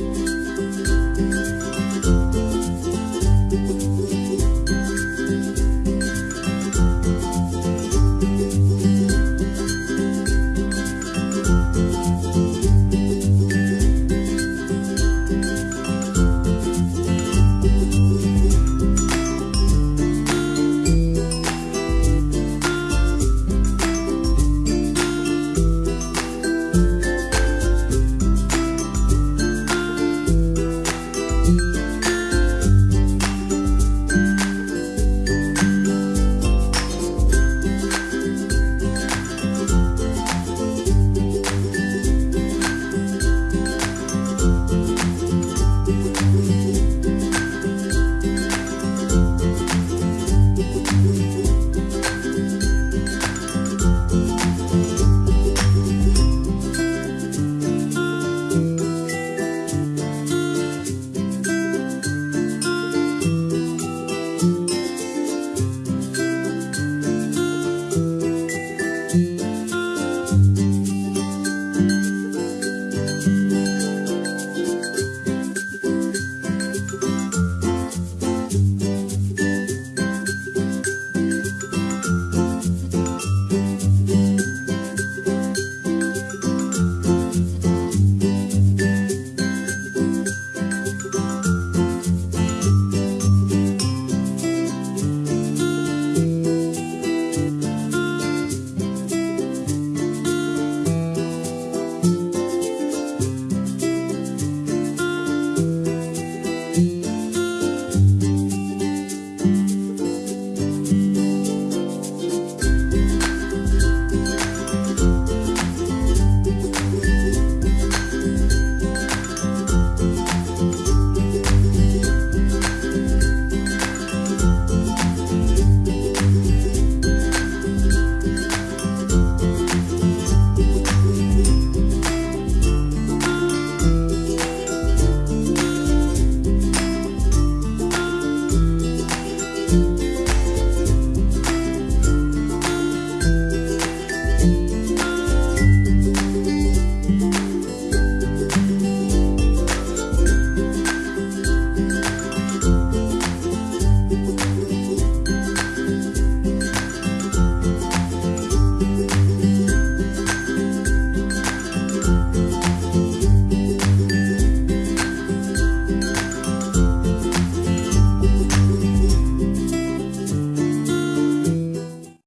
Bye.